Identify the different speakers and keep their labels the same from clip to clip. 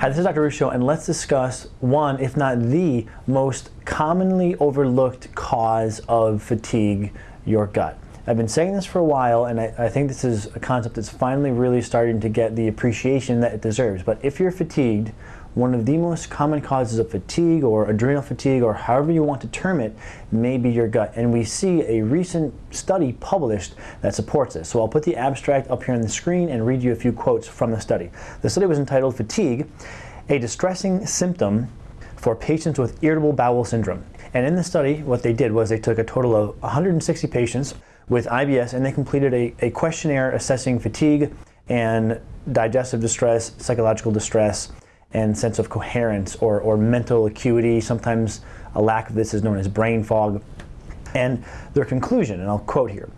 Speaker 1: Hi, this is Dr. Ruscio, and let's discuss one, if not the most commonly overlooked cause of fatigue, your gut. I've been saying this for a while, and I, I, think this is a concept that's finally really starting to get the appreciation that it deserves. But if you're fatigued, one of the most common causes of fatigue or adrenal fatigue or however you want to term it may be your gut. And we see a recent study published that supports this. So I'll put the abstract up here on the screen and read you a few quotes from the study. The study was entitled Fatigue, a distressing symptom for patients with irritable bowel syndrome. And in the study, what they did was they took a total of 160 patients with IBS and they completed a, a questionnaire assessing fatigue and digestive distress, psychological distress, and sense of coherence or, or mental acuity. Sometimes a lack of this is known as brain fog. And their conclusion, and I'll quote here,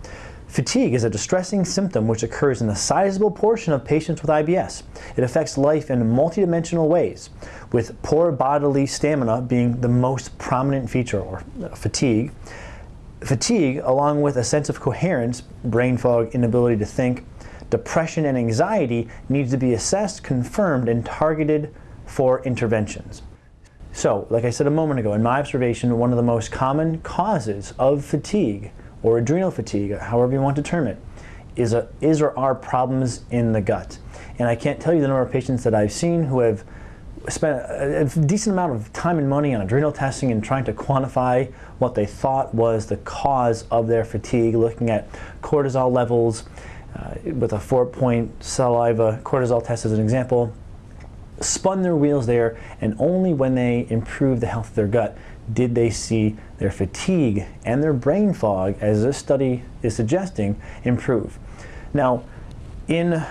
Speaker 1: Fatigue is a distressing symptom which occurs in a sizable portion of patients with IBS. It affects life in multidimensional ways, with poor bodily stamina being the most prominent feature, or uh, fatigue. Fatigue, along with a sense of coherence, brain fog, inability to think, depression and anxiety needs to be assessed, confirmed, and targeted for interventions. So, like I said a moment ago, in my observation, one of the most common causes of fatigue or adrenal fatigue, however you want to term it, is, a, is or are problems in the gut. And I can't tell you the number of patients that I've seen who have spent a, decent amount of time and money on adrenal testing and trying to quantify what they thought was the cause of their fatigue, looking at cortisol levels uh, with a four-point saliva cortisol test as an example, spun their wheels there, and only when they improved the health of their gut did they see their fatigue and their brain fog, as this study is suggesting, improve. Now, in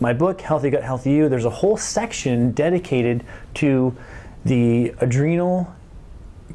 Speaker 1: my book, Healthy Gut, Healthy You, there's a whole section dedicated to the adrenal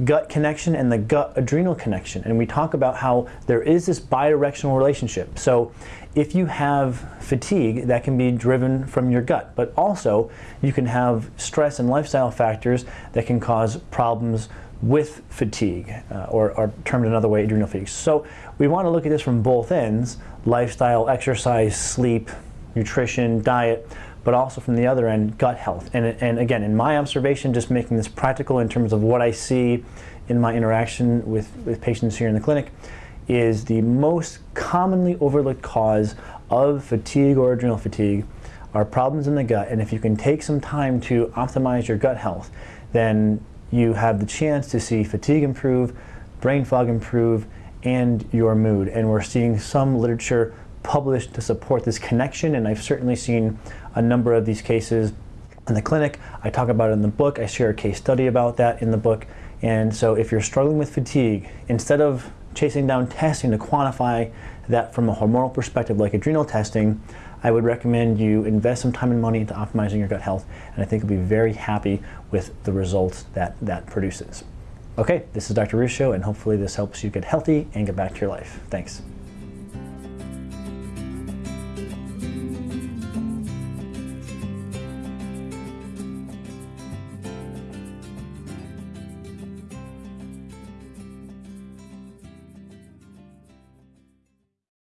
Speaker 1: gut connection and the gut adrenal connection. And we talk about how there is this bidirectional relationship. So if you have fatigue, that can be driven from your gut, but also you can have stress and lifestyle factors that can cause problems with fatigue, uh, or, or, termed another way, adrenal fatigue. So we want to look at this from both ends, lifestyle, exercise, sleep, nutrition, diet, but also from the other end, gut health. And, and again, in my observation, just making this practical in terms of what I see in my interaction with, with patients here in the clinic, is the most commonly overlooked cause of fatigue or adrenal fatigue are problems in the gut. And if you can take some time to optimize your gut health, then you have the chance to see fatigue improve, brain fog improve, and your mood. And we're seeing some literature published to support this connection, and I've certainly seen a number of these cases in the clinic. I talk about it in the book. I share a case study about that in the book. And so if you're struggling with fatigue, instead of chasing down testing to quantify that from a hormonal perspective like adrenal testing, I would recommend you invest some time and money into optimizing your gut health, and I think you'll be very happy with the results that that produces. Okay, this is Dr. Ruscio, and hopefully this helps you get healthy and get back to your life. Thanks.